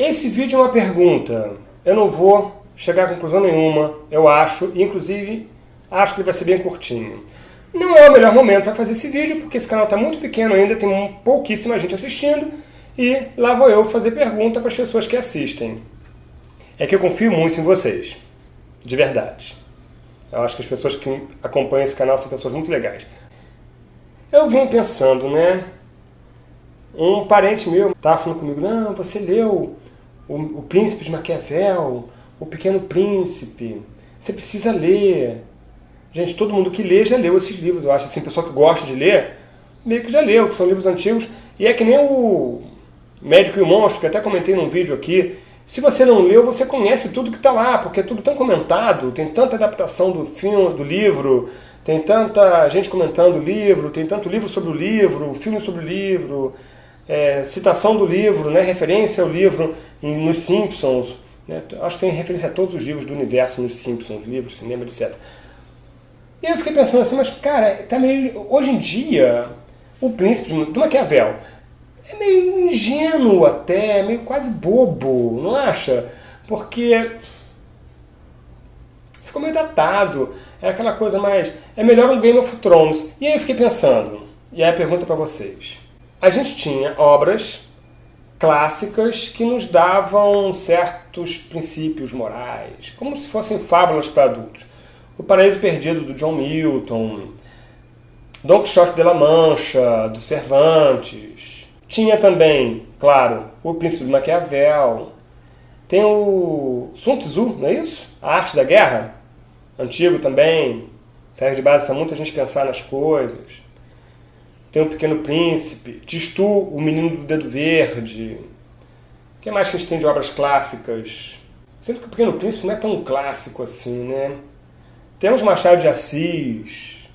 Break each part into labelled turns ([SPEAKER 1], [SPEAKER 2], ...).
[SPEAKER 1] Esse vídeo é uma pergunta. Eu não vou chegar a conclusão nenhuma, eu acho, inclusive acho que ele vai ser bem curtinho. Não é o melhor momento para fazer esse vídeo, porque esse canal está muito pequeno ainda, tem pouquíssima gente assistindo, e lá vou eu fazer pergunta para as pessoas que assistem. É que eu confio muito em vocês, de verdade. Eu acho que as pessoas que acompanham esse canal são pessoas muito legais. Eu vim pensando, né? Um parente meu estava falando comigo, não, você leu o, o Príncipe de Maquiavel, o Pequeno Príncipe, você precisa ler. Gente, todo mundo que lê já leu esses livros, eu acho. Assim, pessoa que gosta de ler, meio que já leu, que são livros antigos. E é que nem o Médico e o Monstro, que até comentei num vídeo aqui. Se você não leu, você conhece tudo que está lá, porque é tudo tão comentado, tem tanta adaptação do filme, do livro, tem tanta gente comentando o livro, tem tanto livro sobre o livro, filme sobre o livro, é, citação do livro, né, referência ao livro em, nos Simpsons. Né, acho que tem referência a todos os livros do universo nos Simpsons, livros, cinema, etc. E eu fiquei pensando assim, mas cara, tá meio, hoje em dia, o príncipe do Maquiavel é meio ingênuo até, meio quase bobo, não acha? Porque ficou meio datado, é aquela coisa mais, é melhor um Game of Thrones. E aí eu fiquei pensando, e aí a pergunta para vocês. A gente tinha obras clássicas que nos davam certos princípios morais, como se fossem fábulas para adultos. O Paraíso Perdido, do John Milton, Don Quixote de la Mancha, do Cervantes. Tinha também, claro, O Príncipe de Maquiavel. Tem o Sun Tzu, não é isso? A Arte da Guerra, antigo também, serve de base para muita gente pensar nas coisas. Tem o Pequeno Príncipe, Tistu, O Menino do Dedo Verde. O que mais que a gente tem de obras clássicas? Sinto que o Pequeno Príncipe não é tão clássico assim, né? Temos Machado de Assis,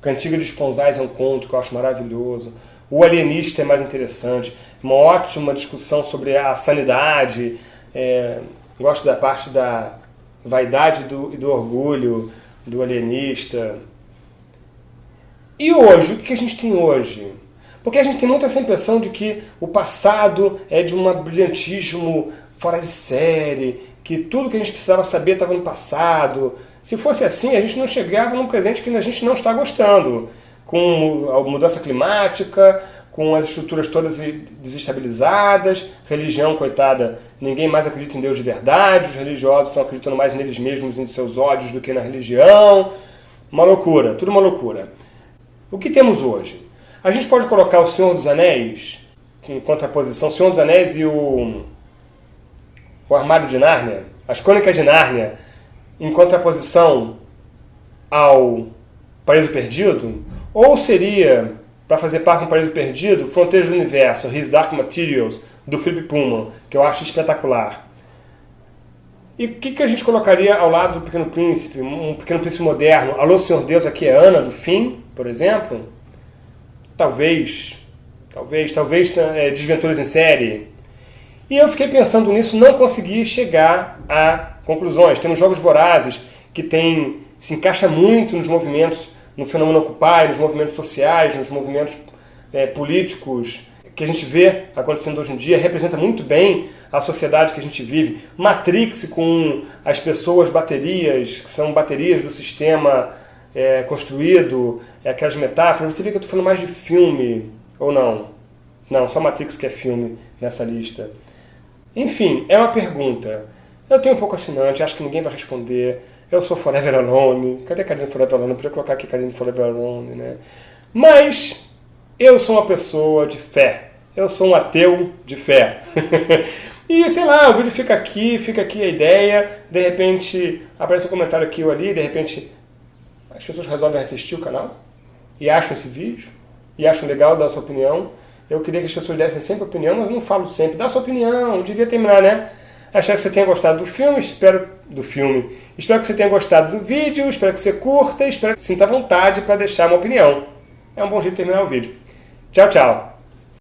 [SPEAKER 1] Cantiga de Esponzais é um conto que eu acho maravilhoso. O Alienista é mais interessante. Uma ótima discussão sobre a sanidade. É, gosto da parte da vaidade do, e do orgulho do alienista. E hoje? O que a gente tem hoje? Porque a gente tem muita essa impressão de que o passado é de um brilhantismo fora de série, que tudo que a gente precisava saber estava no passado, se fosse assim, a gente não chegava num presente que a gente não está gostando, com a mudança climática, com as estruturas todas desestabilizadas, religião, coitada, ninguém mais acredita em Deus de verdade, os religiosos estão acreditando mais neles mesmos, em seus ódios, do que na religião. Uma loucura, tudo uma loucura. O que temos hoje? A gente pode colocar o Senhor dos Anéis, em contraposição, o Senhor dos Anéis e o, o Armário de Nárnia, as Crônicas de Nárnia, em contraposição ao Paraíso Perdido? Ou seria, para fazer par com o Paraíso Perdido, Fronteiras do Universo, His Dark Materials, do Philip Pullman, que eu acho espetacular. E o que, que a gente colocaria ao lado do Pequeno Príncipe, um Pequeno Príncipe moderno? Alô, Senhor Deus, aqui é Ana, do Fim, por exemplo? Talvez, talvez, talvez é, Desventuras em Série. E eu fiquei pensando nisso, não consegui chegar a Conclusões, temos jogos vorazes que tem, se encaixa muito nos movimentos, no fenômeno Occupy, nos movimentos sociais, nos movimentos é, políticos que a gente vê acontecendo hoje em dia, representa muito bem a sociedade que a gente vive. Matrix com as pessoas baterias, que são baterias do sistema é, construído, é, aquelas metáforas. Você vê que eu estou falando mais de filme, ou não? Não, só Matrix que é filme nessa lista. Enfim, é uma pergunta. Eu tenho um pouco assinante, acho que ninguém vai responder. Eu sou Forever Alone. Cadê Karine Forever Alone? Eu podia colocar aqui Karine Forever Alone, né? Mas eu sou uma pessoa de fé. Eu sou um ateu de fé. e sei lá, o vídeo fica aqui, fica aqui a ideia. De repente aparece um comentário aqui ou ali, de repente as pessoas resolvem assistir o canal e acham esse vídeo e acham legal dar sua opinião. Eu queria que as pessoas dessem sempre opinião, mas não falo sempre. Dá sua opinião, devia terminar, né? Espero que você tenha gostado do filme, espero do filme. Espero que você tenha gostado do vídeo, espero que você curta, espero que sinta vontade para deixar uma opinião. É um bom jeito de terminar o vídeo. Tchau, tchau!